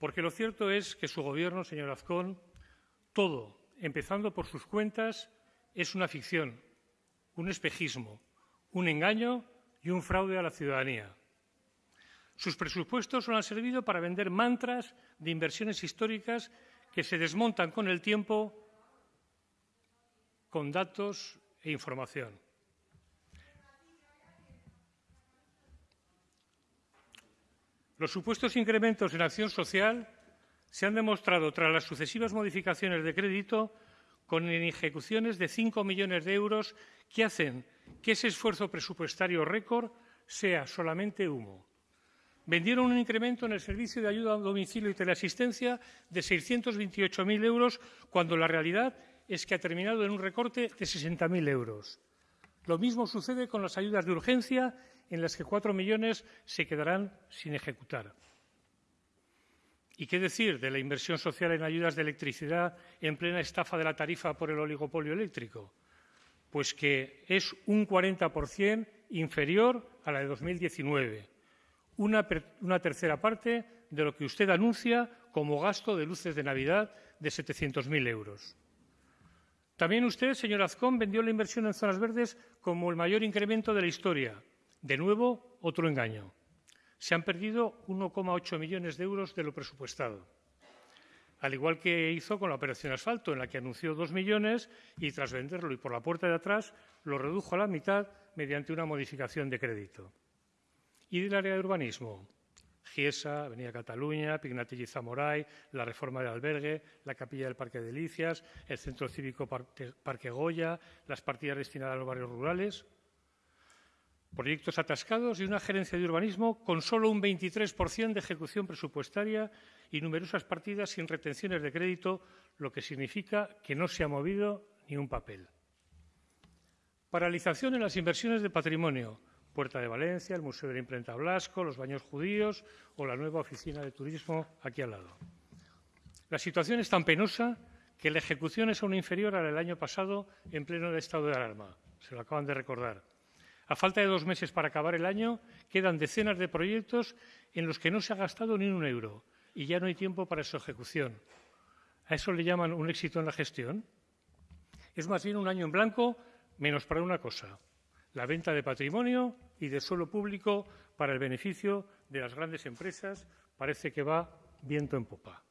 Porque lo cierto es que su Gobierno, señor Azcón, todo, empezando por sus cuentas, es una ficción, un espejismo, un engaño y un fraude a la ciudadanía. Sus presupuestos solo han servido para vender mantras de inversiones históricas que se desmontan con el tiempo con datos e información. Los supuestos incrementos en acción social se han demostrado tras las sucesivas modificaciones de crédito con ejecuciones de 5 millones de euros que hacen que ese esfuerzo presupuestario récord sea solamente humo. Vendieron un incremento en el servicio de ayuda a domicilio y teleasistencia de 628.000 euros, cuando la realidad es que ha terminado en un recorte de 60.000 euros. Lo mismo sucede con las ayudas de urgencia, en las que cuatro millones se quedarán sin ejecutar. ¿Y qué decir de la inversión social en ayudas de electricidad en plena estafa de la tarifa por el oligopolio eléctrico? Pues que es un 40% inferior a la de 2019, una, una, tercera parte de lo que usted anuncia como gasto de luces de Navidad de 700.000 euros. También usted, señor Azcón, vendió la inversión en zonas verdes como el mayor incremento de la historia. De nuevo, otro engaño. Se han perdido 1,8 millones de euros de lo presupuestado. Al igual que hizo con la operación asfalto, en la que anunció dos millones y, tras venderlo y por la puerta de atrás, lo redujo a la mitad mediante una modificación de crédito. ¿Y del área de urbanismo? Giesa, Avenida Cataluña, Pignatelli Zamoray, la reforma del albergue, la capilla del Parque de Delicias, el Centro Cívico Parque Goya, las partidas destinadas a los barrios rurales. Proyectos atascados y una gerencia de urbanismo con solo un 23% de ejecución presupuestaria y numerosas partidas sin retenciones de crédito, lo que significa que no se ha movido ni un papel. Paralización en las inversiones de patrimonio, Puerta de Valencia, el Museo de la Imprenta Blasco, los baños judíos o la nueva oficina de turismo aquí al lado. La situación es tan penosa que la ejecución es aún inferior a la del año pasado en pleno estado de alarma. Se lo acaban de recordar. A falta de dos meses para acabar el año, quedan decenas de proyectos en los que no se ha gastado ni un euro y ya no hay tiempo para su ejecución. ¿A eso le llaman un éxito en la gestión? Es más bien un año en blanco, menos para una cosa, la venta de patrimonio y de suelo público para el beneficio de las grandes empresas parece que va viento en popa.